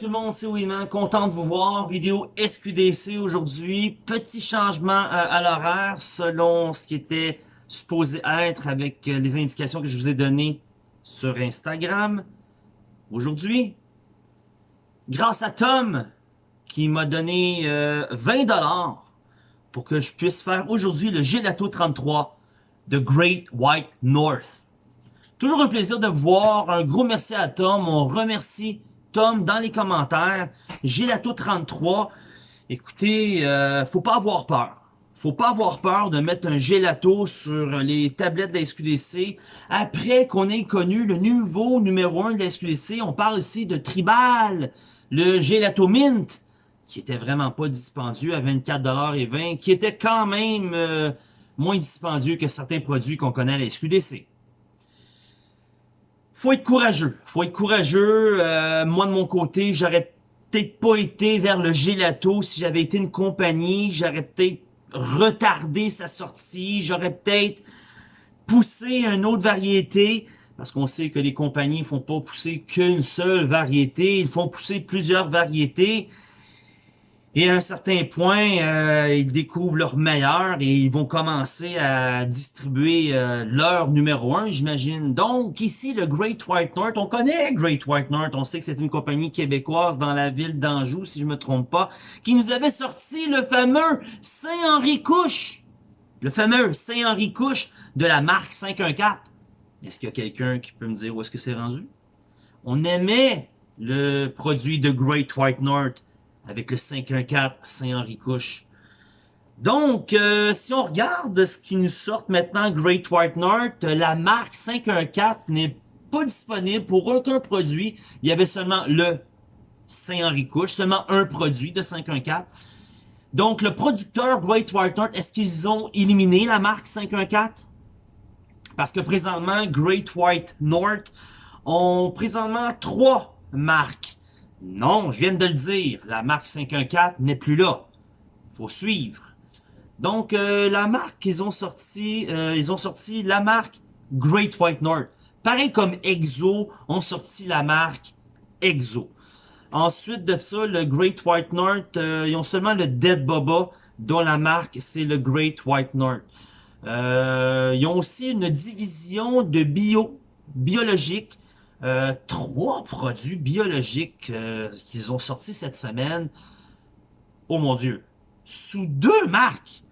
tout le monde, c'est Wiman, content de vous voir. Vidéo SQDC aujourd'hui. Petit changement euh, à l'horaire selon ce qui était supposé être avec euh, les indications que je vous ai données sur Instagram. Aujourd'hui, grâce à Tom qui m'a donné 20$ euh, pour que je puisse faire aujourd'hui le Gelato 33 de Great White North. Toujours un plaisir de vous voir. Un gros merci à Tom. On remercie Tom dans les commentaires. Gelato 33. Écoutez, euh, faut pas avoir peur. Faut pas avoir peur de mettre un gelato sur les tablettes de la SQDC. Après qu'on ait connu le nouveau numéro 1 de la SQDC, on parle ici de Tribal, le gelato mint, qui était vraiment pas dispendieux à 24,20$, qui était quand même euh, moins dispendieux que certains produits qu'on connaît à la SQDC faut être courageux. Faut être courageux. Euh, moi, de mon côté, j'aurais peut-être pas été vers le gelato si j'avais été une compagnie. J'aurais peut-être retardé sa sortie. J'aurais peut-être poussé une autre variété. Parce qu'on sait que les compagnies font pas pousser qu'une seule variété. Ils font pousser plusieurs variétés. Et à un certain point, euh, ils découvrent leur meilleur et ils vont commencer à distribuer euh, leur numéro 1, j'imagine. Donc, ici, le Great White North, on connaît Great White North, on sait que c'est une compagnie québécoise dans la ville d'Anjou, si je me trompe pas, qui nous avait sorti le fameux Saint-Henri Couche. Le fameux Saint-Henri Couche de la marque 514. Est-ce qu'il y a quelqu'un qui peut me dire où est-ce que c'est rendu? On aimait le produit de Great White North avec le 514 Saint-Henri Couche. Donc, euh, si on regarde ce qui nous sort maintenant Great White North, la marque 514 n'est pas disponible pour aucun produit. Il y avait seulement le Saint-Henri Couche, seulement un produit de 514. Donc, le producteur Great White North, est-ce qu'ils ont éliminé la marque 514? Parce que présentement, Great White North ont présentement trois marques non, je viens de le dire, la marque 514 n'est plus là. faut suivre. Donc, euh, la marque qu'ils ont sorti, euh, ils ont sorti la marque Great White North. Pareil comme Exo ont sorti la marque Exo. Ensuite de ça, le Great White North, euh, ils ont seulement le Dead Boba, dont la marque c'est le Great White North. ils ont aussi une division de bio, biologique, euh, trois produits biologiques euh, qu'ils ont sortis cette semaine. Oh mon Dieu. Sous deux marques.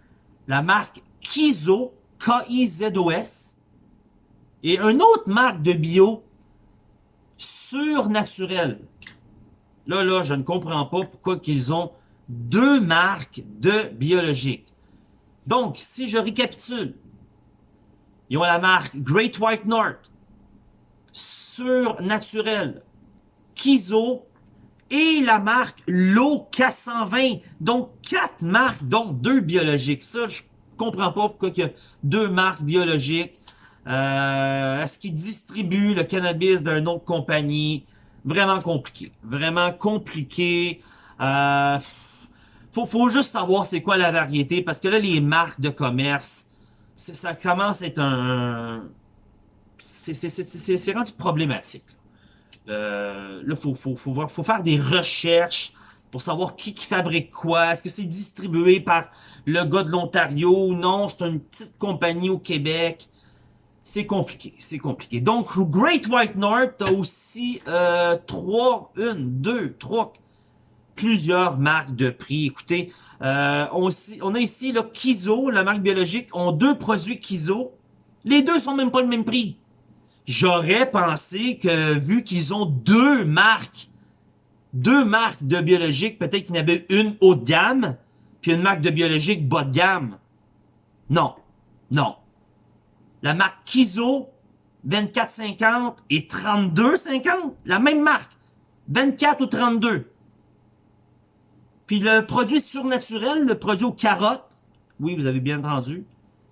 La marque Kizo, K-I-Z-O-S. Et une autre marque de bio surnaturel. Là, là, je ne comprends pas pourquoi qu'ils ont deux marques de biologiques. Donc, si je récapitule, ils ont la marque Great White North, surnaturel, Kizo et la marque L'eau 420. Donc, quatre marques, dont deux biologiques. Ça, je comprends pas pourquoi il y a deux marques biologiques. Euh, Est-ce qu'ils distribuent le cannabis d'une autre compagnie? Vraiment compliqué. Vraiment compliqué. Euh, faut, faut juste savoir c'est quoi la variété parce que là, les marques de commerce, ça commence à être un, c'est rendu problématique. Euh, là, faut, faut, faut, faire des recherches pour savoir qui, qui fabrique quoi. Est-ce que c'est distribué par le gars de l'Ontario ou non? C'est une petite compagnie au Québec. C'est compliqué, c'est compliqué. Donc, Great White North a aussi euh, trois, une, deux, trois, plusieurs marques de prix. Écoutez, euh, on, on, a ici le Kizo, la marque biologique, ont deux produits Kizo. Les deux sont même pas le même prix. J'aurais pensé que vu qu'ils ont deux marques, deux marques de biologique, peut-être qu'il y avait une haut de gamme, puis une marque de biologique bas de gamme. Non, non. La marque Kizo, 24,50 et 32,50, la même marque. 24 ou 32. Puis le produit surnaturel, le produit aux carottes, oui, vous avez bien entendu,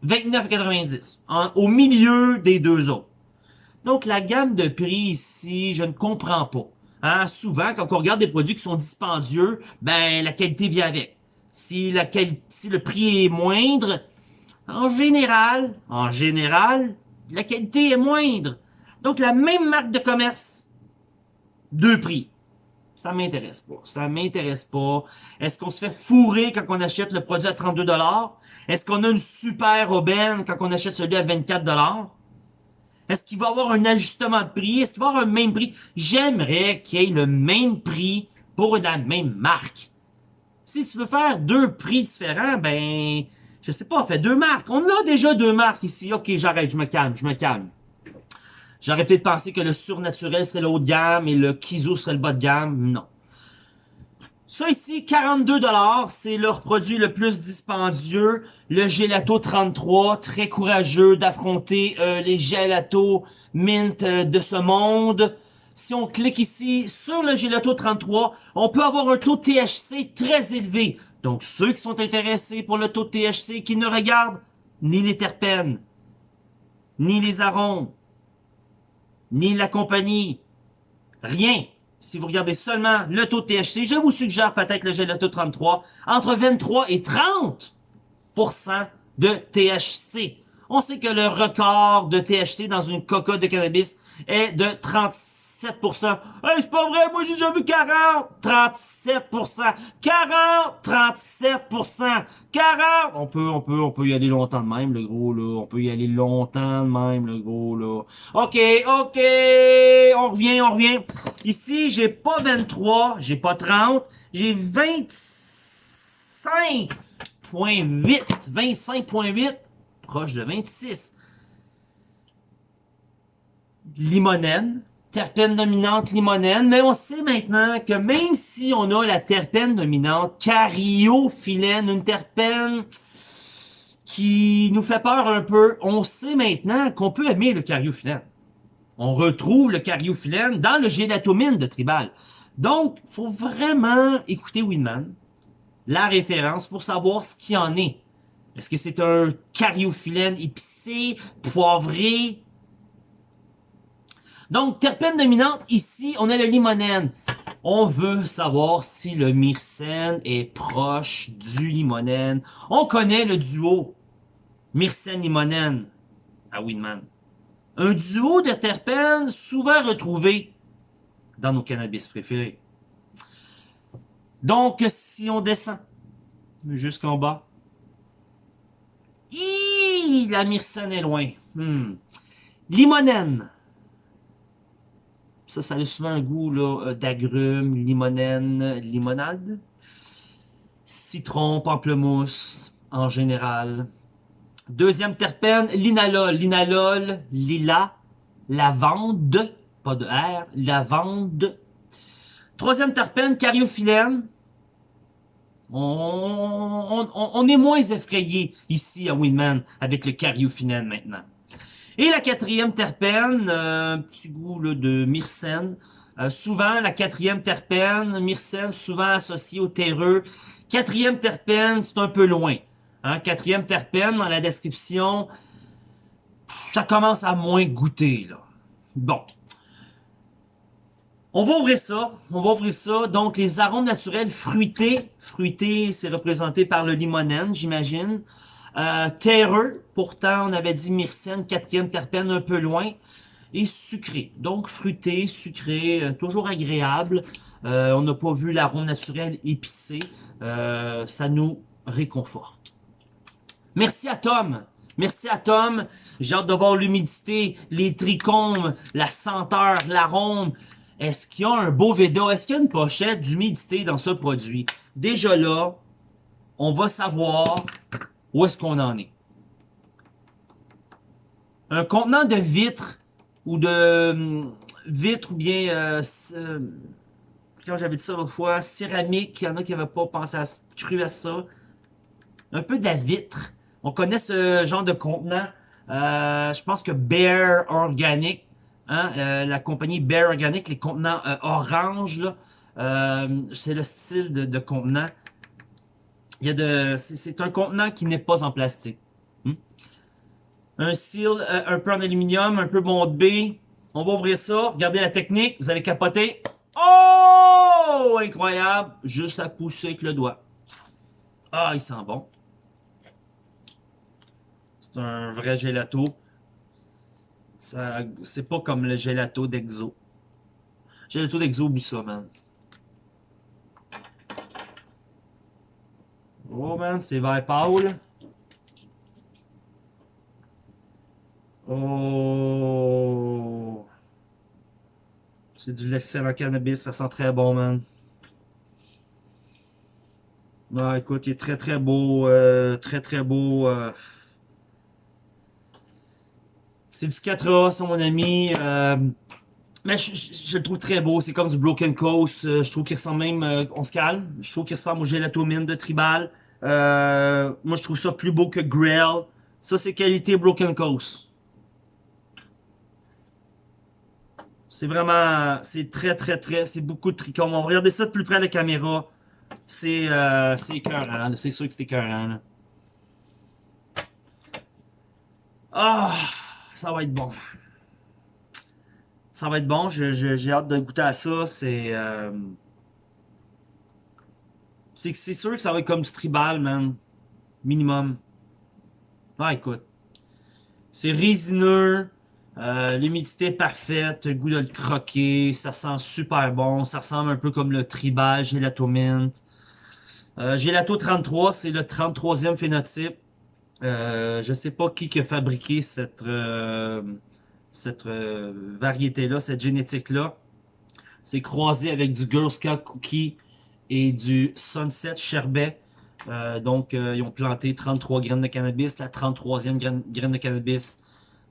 29,90. Au milieu des deux autres. Donc, la gamme de prix ici, je ne comprends pas. Hein? Souvent, quand on regarde des produits qui sont dispendieux, ben la qualité vient avec. Si, la si le prix est moindre, en général, en général, la qualité est moindre. Donc, la même marque de commerce, deux prix. Ça m'intéresse pas. Ça m'intéresse pas. Est-ce qu'on se fait fourrer quand on achète le produit à 32$? Est-ce qu'on a une super aubaine quand on achète celui à 24$? Est-ce qu'il va y avoir un ajustement de prix? Est-ce qu'il va y avoir un même prix? J'aimerais qu'il y ait le même prix pour la même marque. Si tu veux faire deux prix différents, ben, je sais pas, fais deux marques. On a déjà deux marques ici. Ok, j'arrête, je me calme, je me calme. J'aurais peut-être pensé que le surnaturel serait le haut de gamme et le Kizo serait le bas de gamme. Non. Ça ici, 42$, c'est leur produit le plus dispendieux. Le Gelato 33, très courageux d'affronter euh, les Gelato Mint euh, de ce monde. Si on clique ici sur le Gelato 33, on peut avoir un taux de THC très élevé. Donc ceux qui sont intéressés pour le taux de THC, qui ne regardent ni les terpènes, ni les arômes, ni la compagnie, rien. Si vous regardez seulement le taux de THC, je vous suggère peut-être le Gelato 33, entre 23 et 30% de THC. On sait que le record de THC dans une coca de cannabis est de 36 37%. Hey, c'est pas vrai, moi j'ai déjà vu 40! 37%! 40! 37%! 40! On peut, on peut, on peut y aller longtemps de même, le gros, là. On peut y aller longtemps de même, le gros, là. OK, OK! On revient, on revient. Ici, j'ai pas 23, j'ai pas 30, j'ai 25.8. 25.8, proche de 26. Limonène, terpène dominante limonène, mais on sait maintenant que même si on a la terpène dominante cariophyllène, une terpène qui nous fait peur un peu, on sait maintenant qu'on peut aimer le cariophyllène. On retrouve le cariophyllène dans le gélatomine de Tribal. Donc, faut vraiment écouter Winman, la référence, pour savoir ce qu'il en est. Est-ce que c'est un cariophyllène épicé, poivré, donc, terpène dominante, ici, on a le limonène. On veut savoir si le myrcène est proche du limonène. On connaît le duo myrcène-limonène à Winman. Un duo de terpènes souvent retrouvé dans nos cannabis préférés. Donc, si on descend jusqu'en bas, la myrcène est loin. Hmm. Limonène, ça, ça a souvent un goût euh, d'agrumes, limonène, limonade. Citron, pamplemousse, en général. Deuxième terpène, linalol. Linalol, lila, lavande, pas de R, lavande. Troisième terpène, cariophyllène. On, est moins effrayé ici à Winman avec le cariophyllène maintenant. Et la quatrième terpène, euh, un petit goût de myrcène. Euh, souvent, la quatrième terpène, myrcène, souvent associée au terreux. Quatrième terpène, c'est un peu loin. Hein? Quatrième terpène, dans la description, ça commence à moins goûter. là. Bon. On va ouvrir ça. On va ouvrir ça. Donc, les arômes naturels fruités. Fruités, c'est représenté par le limonène, j'imagine. Euh, terreux, pourtant on avait dit myrcène, quatrième terpène un peu loin. Et sucré, donc fruité, sucré, euh, toujours agréable. Euh, on n'a pas vu l'arôme naturel épicé. Euh, ça nous réconforte. Merci à Tom. Merci à Tom. J'ai hâte de voir l'humidité, les trichomes, la senteur, l'arôme. Est-ce qu'il y a un beau Veda? Est-ce qu'il y a une pochette d'humidité dans ce produit? Déjà là, on va savoir où est-ce qu'on en est? Un contenant de vitre ou de hum, vitre ou bien, euh, euh, quand j'avais dit ça l'autre fois, céramique, il y en a qui n'avaient pas pensé à, cru à ça. Un peu de la vitre. On connaît ce genre de contenant. Euh, je pense que Bear Organic, hein, la compagnie Bear Organic, les contenants orange, c'est le style de contenant. Il y a de, c'est un contenant qui n'est pas en plastique. Hmm? Un seal, euh, un peu en aluminium, un peu B. On va ouvrir ça. Regardez la technique. Vous allez capoter. Oh! Incroyable. Juste à pousser avec le doigt. Ah, il sent bon. C'est un vrai gelato. C'est pas comme le gelato d'Exo. Gelato d'Exo, oublie ça, man. Oh man, c'est vert pâle. Oh. C'est du l'excellent cannabis, ça sent très bon, man. Ah, écoute, il est très très beau, euh, très très beau. Euh. C'est du 4A, c'est mon ami. Euh, mais je, le trouve très beau, c'est comme du Broken Coast. je trouve qu'il ressemble même, on se calme, je trouve qu'il ressemble au Gelatomine de Tribal. moi, je trouve ça plus beau que Grail. Ça, c'est qualité Broken Coast. C'est vraiment, c'est très très très, c'est beaucoup de tricônes. On va regarder ça de plus près à la caméra. C'est euh, écœurant, c'est sûr que c'est écœurant. Ah, ça va être bon. Ça va être bon, j'ai hâte de goûter à ça. C'est euh, c'est sûr que ça va être comme du tribal, man. Minimum. Ah, écoute. C'est résineux. Euh, L'humidité parfaite, le goût de le croquer, ça sent super bon, ça ressemble un peu comme le tribal Gelato Mint. Euh, Gelato 33, c'est le 33e phénotype. Euh, je sais pas qui a fabriqué cette, euh, cette euh, variété-là, cette génétique-là. C'est croisé avec du Girl Scout Cookie et du Sunset Sherbet. donc, ils ont planté 33 graines de cannabis. La 33e graine, de cannabis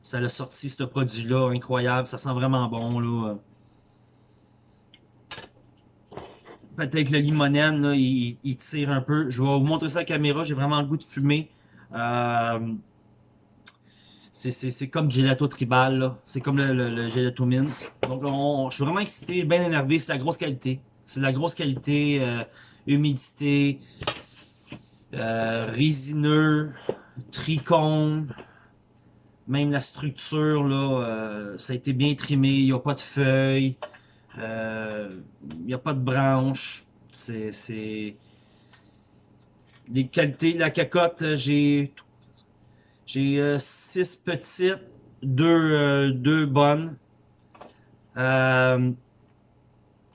ça l'a sorti ce produit-là, incroyable. Ça sent vraiment bon, là. Peut-être le limonène, là, il, tire un peu. Je vais vous montrer ça à la caméra. J'ai vraiment le goût de fumer. Euh, c'est comme gelato tribal, c'est comme le, gelato mint. Donc je suis vraiment excité, bien énervé. C'est la grosse qualité. C'est la grosse qualité, euh, humidité, euh, résineux, tricône. Même la structure, là, euh, ça a été bien trimé. Il n'y a pas de feuilles. Euh, il n'y a pas de branches. C'est... Les qualités, la cacotte, j'ai... J'ai euh, six petites, deux, deux bonnes.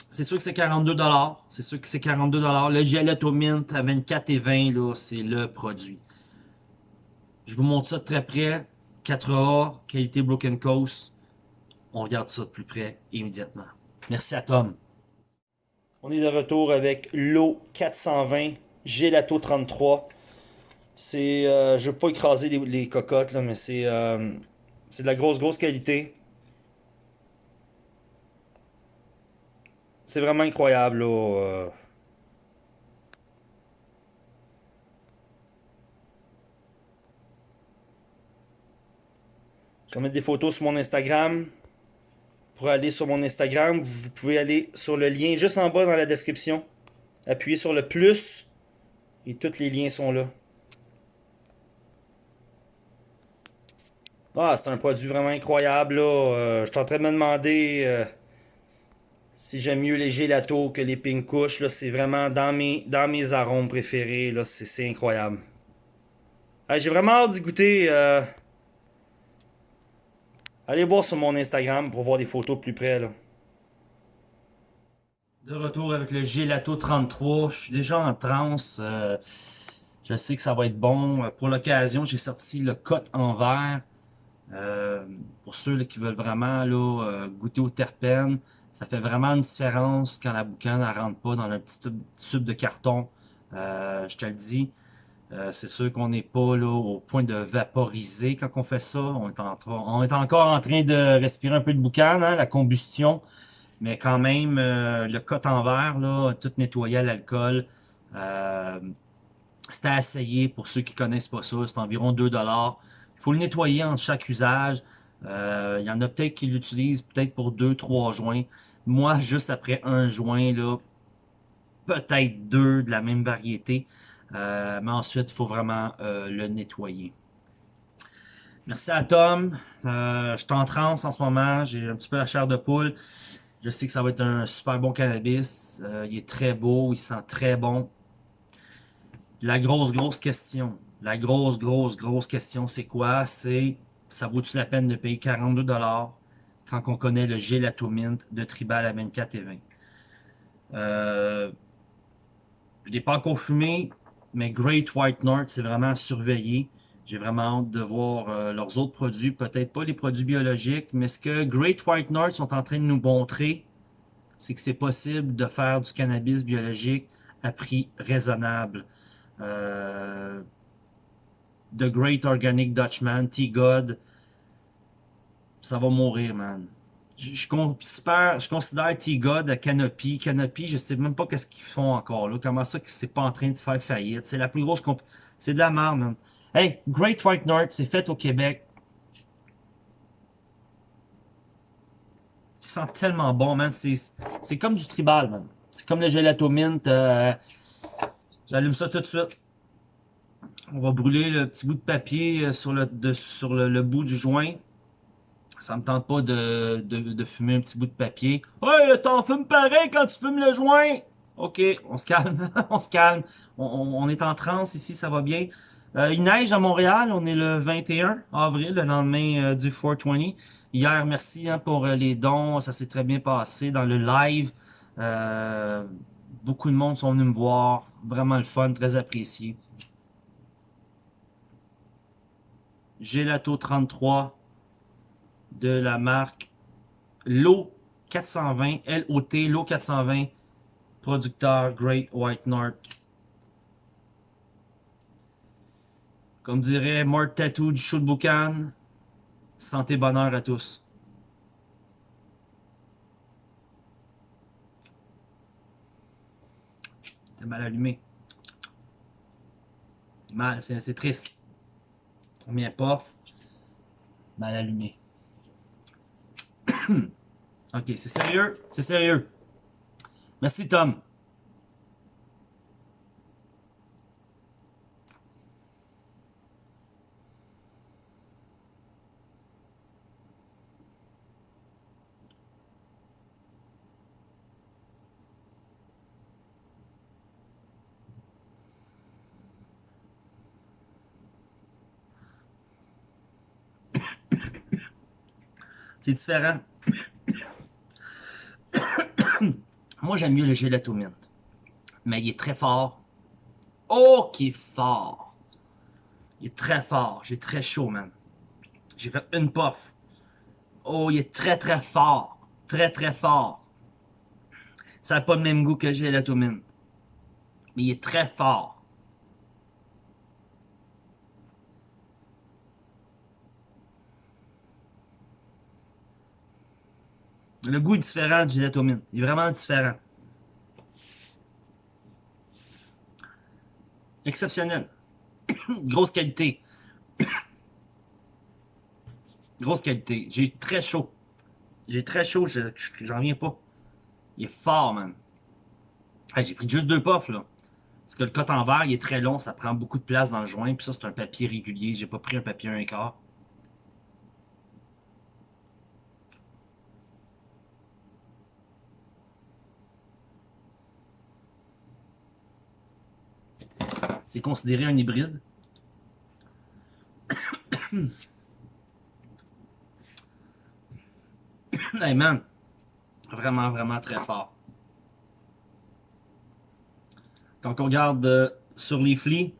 c'est sûr que c'est 42 C'est sûr que c'est 42 Le gelato mint à 24 et 20, là, c'est le produit. Je vous montre ça de très près. 4A, qualité Broken Coast. On regarde ça de plus près immédiatement. Merci à Tom. On est de retour avec l'eau 420 Gelato 33. C'est, euh, je veux pas écraser les, cocottes là, mais c'est, euh, c'est de la grosse grosse qualité. C'est vraiment incroyable. Euh. Je vais mettre des photos sur mon Instagram. Pour aller sur mon Instagram, vous pouvez aller sur le lien juste en bas dans la description. Appuyez sur le plus et tous les liens sont là. Ah, c'est un produit vraiment incroyable là. Euh, je suis en train de me demander euh, si j'aime mieux les gelatos que les pink couches. C'est vraiment dans mes, arômes préférés. C'est incroyable. J'ai vraiment hâte d'y goûter. Euh, Allez voir sur mon Instagram pour voir des photos plus près. Là. De retour avec le Gelato 33. Je suis déjà en transe. Je sais que ça va être bon. Pour l'occasion, j'ai sorti le cote en verre. Euh, pour ceux qui veulent vraiment là, euh, goûter au terpènes, ça fait vraiment une différence quand la boucane ne rentre pas dans le petit tube de carton. je te le dis. Euh, c'est sûr qu'on n'est pas là au point de vaporiser quand on fait ça. On est, encore en train de respirer un peu de boucan, hein, la combustion. Mais quand même, euh, le cote en verre, là, tout nettoyé à l'alcool. Euh, c'est à essayer pour ceux qui connaissent pas ça. C'est environ 2 Il faut le nettoyer en chaque usage. Euh, il y en a peut-être qui l'utilisent peut-être pour 2-3 joints. Moi, juste après un joint, là, peut-être deux de la même variété. Euh, mais ensuite, il faut vraiment euh, le nettoyer. Merci à Tom. Je suis en transe en ce moment. J'ai un petit peu la chair de poule. Je sais que ça va être un super bon cannabis. il est très beau. Il sent très bon. La grosse, grosse question. La grosse, grosse, grosse question, c'est quoi? C'est, ça vaut-tu la peine de payer 42$ quand on connaît le gelato mint de Tribal à 24 et 20? Euh, je n'ai pas encore fumé. mais Great White North, c'est vraiment à surveiller. J'ai vraiment hâte de voir euh, leurs autres produits, peut-être pas les produits biologiques, mais ce que Great White North sont en train de nous montrer, c'est que c'est possible de faire du cannabis biologique à prix raisonnable. Euh, The Great Organic Dutchman, T-God, ça va mourir, man. Je, considère, je considère T-God à Canopy. Canopy, je sais même pas qu'est-ce qu'ils font encore, là. Comment ça que c'est pas en train de faire faillite? C'est la plus grosse comp... C'est de la merde, man. Hey, Great White North, c'est fait au Québec. Il sent tellement bon, man. C'est comme du tribal, man. C'est comme le gelato mint. Euh, J'allume ça tout de suite. On va brûler le petit bout de papier euh, sur le, sur le, le bout du joint. Ça me tente pas de, de, de, fumer un petit bout de papier. Hey, t'en fumes pareil quand tu fumes le joint! Ok, on se calme, on se calme. On, on, est en transe ici, ça va bien. Euh, il neige à Montréal, on est le 21 avril, le lendemain euh, du 420. Hier, merci hein, pour euh, les dons, ça s'est très bien passé dans le live. Beaucoup de monde sont venus me voir, vraiment le fun, très apprécié. Gelato 33 de la marque LO 420, LOT, LO 420, producteur Great White North. Comme dirait Mark Tattoo du show de Boucan, santé bonheur à tous. T'es mal allumé. Mal, c'est triste. Combien pof, mal allumé. ok, c'est sérieux? C'est sérieux. Merci Tom. C'est différent. Moi, j'aime mieux le gelato mint. Mais il est très fort. Oh, qui est fort. Il est très fort. J'ai très chaud, man. J'ai fait une puff. Oh, il est très, très fort. Très, très fort. Ça n'a pas le même goût que le gelato mint. Mais il est très fort. Le goût est différent du mint. Il est vraiment différent. Exceptionnel. Grosse qualité. Grosse qualité. J'ai très chaud. J'ai très chaud, j'en reviens pas. Il est fort, man. J'ai pris juste deux puffs, là. Parce que le coton verre, il est très long, ça prend beaucoup de place dans le joint. Puis ça, c'est un papier régulier. J'ai pas pris un papier un quart. C'est considéré un hybride. hey man, vraiment, vraiment très fort. Quand on regarde euh, sur les flics,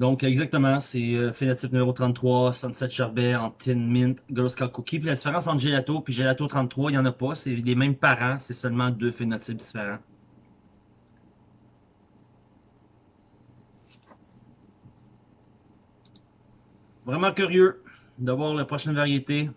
donc exactement, c'est euh, phénotype numéro 33, Sunset Sherbet, en Tin Mint, Girl Scout Cookie. Puis la différence entre Gelato et Gelato 33, il n'y en a pas. C'est les mêmes parents, c'est seulement deux phénotypes différents. Vraiment curieux de voir la prochaine variété.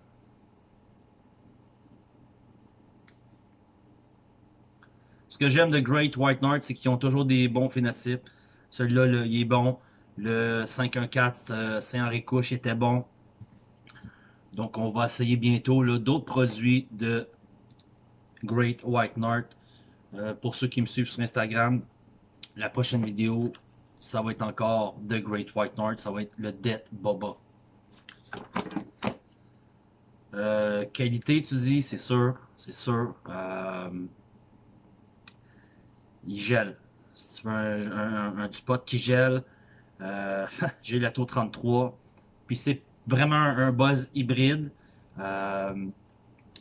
Ce que j'aime de Great White North, c'est qu'ils ont toujours des bons phénotypes. Celui-là, il est bon. Le 514 euh, Saint-Henri Couche était bon. Donc, on va essayer bientôt d'autres produits de Great White North. Euh, pour ceux qui me suivent sur Instagram, la prochaine vidéo, ça va être encore de Great White North. Ça va être le Death Boba. Euh, qualité, tu dis, c'est sûr, c'est sûr. Euh, il gèle. Si tu veux un, un, spot qui gèle, euh, j'ai la taux 33. Puis c'est vraiment un, buzz hybride. Euh,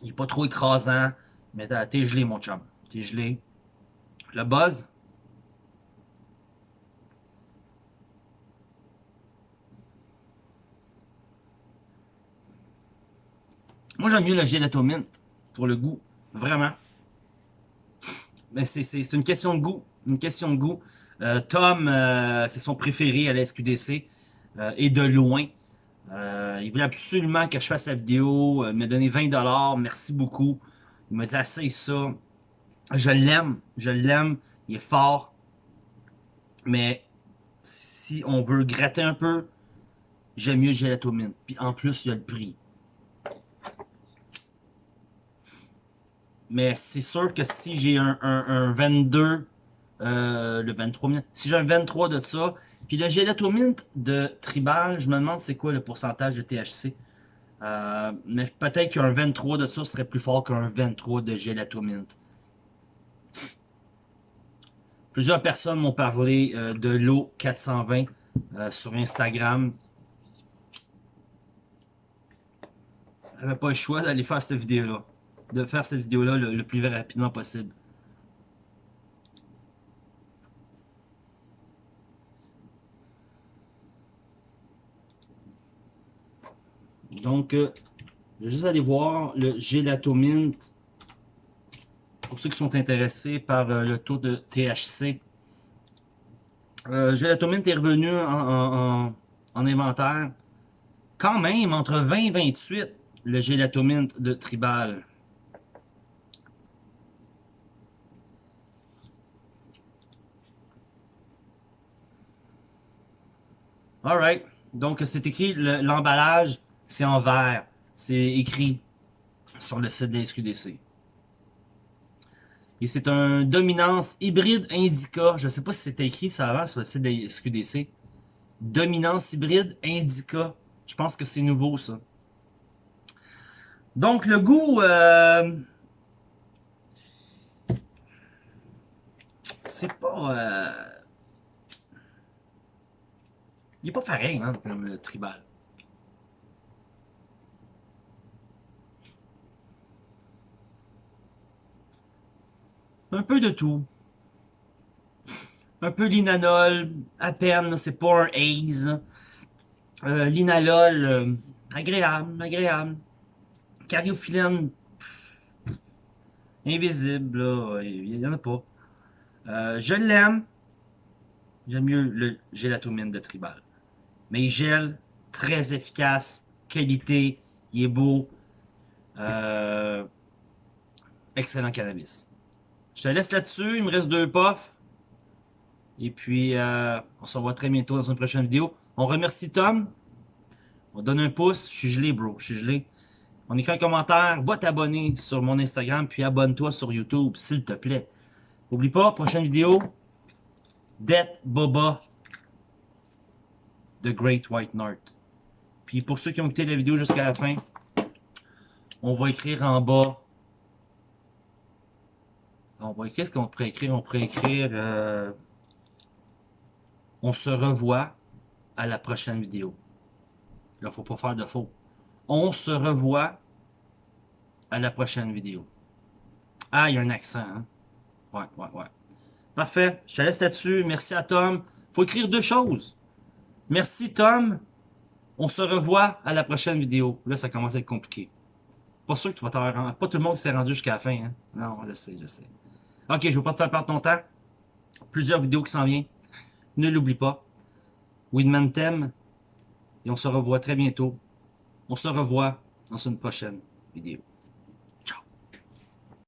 il n'est pas trop écrasant, mais t'es gelé, mon chum. T'es gelé. Le buzz, Moi, j'aime mieux le gelato mint pour le goût. Vraiment. Mais c'est une question de goût. Une question de goût. Euh, Tom, euh, c'est son préféré à la SQDC. Euh, et de loin. il voulait absolument que je fasse la vidéo. il m'a donné 20$. Merci beaucoup. Il m'a dit, assez ça. Je l'aime. Je l'aime. Il est fort. Mais si on veut gratter un peu, j'aime mieux le gelato mint. Puis en plus, il y a le prix. Mais c'est sûr que si j'ai un, un, 22, euh, le 23 minutes, si j'ai un 23 de ça, puis le gelato mint de Tribal, je me demande c'est quoi le pourcentage de THC. Euh, mais peut-être qu'un 23 de ça serait plus fort qu'un 23 de gelato mint. Plusieurs personnes m'ont parlé euh, de l'eau 420 sur Instagram. J'avais pas le choix d'aller faire cette vidéo-là de faire cette vidéo-là le, plus rapidement possible. Donc, euh, je vais juste aller voir le Gelato Mint. Pour ceux qui sont intéressés par euh, le taux de THC. Euh, Gelato Mint est revenu en, en, inventaire. Quand même, entre 20 et 28, le Gelato Mint de Tribal. Alright. Donc, c'est écrit, l'emballage, c'est en vert. C'est écrit sur le site de la SQDC. Et c'est un dominance hybride indica. Je ne sais pas si c'était écrit ça avant sur le site de la SQDC. Dominance hybride indica. Je pense que c'est nouveau, ça. Donc, le goût... Euh, c'est pas... Euh, il est pas pareil, hein, comme le tribal. Un peu de tout. Un peu l'inanol, à peine, c'est pas un haze. Euh, L'inalol, euh, agréable, agréable. Cariophyllène, invisible, il y en a pas. Euh, je l'aime. J'aime mieux le gélatomine de tribal. Mais il gèle, très efficace, qualité, il est beau. Euh, excellent cannabis. Je te laisse là-dessus, il me reste deux puffs. Et puis, euh, on se revoit très bientôt dans une prochaine vidéo. On remercie Tom. On donne un pouce. Je suis gelé, bro. Je suis gelé. On écrit un commentaire. Va t'abonner sur mon Instagram. Puis abonne-toi sur YouTube, s'il te plaît. N'oublie pas, prochaine vidéo. Death Boba The Great White North. Puis pour ceux qui ont écouté la vidéo jusqu'à la fin, on va écrire en bas. On va qu'est-ce qu'on pourrait écrire? On pourrait écrire euh, On se revoit à la prochaine vidéo. Là, faut pas faire de faux. On se revoit à la prochaine vidéo. Ah, il y a un accent, hein? Ouais, ouais, ouais. Parfait. Je te laisse là-dessus. Merci à Tom. faut écrire deux choses. Merci Tom. On se revoit à la prochaine vidéo. Là, ça commence à être compliqué. Pas sûr que tu vas t'en rendre. Pas tout le monde s'est rendu jusqu'à la fin. Hein? Non, je sais, je sais. Ok, je veux pas te faire perdre ton temps. Plusieurs vidéos qui s'en viennent. Ne l'oublie pas. Winman t'aime. Et on se revoit très bientôt. On se revoit dans une prochaine vidéo.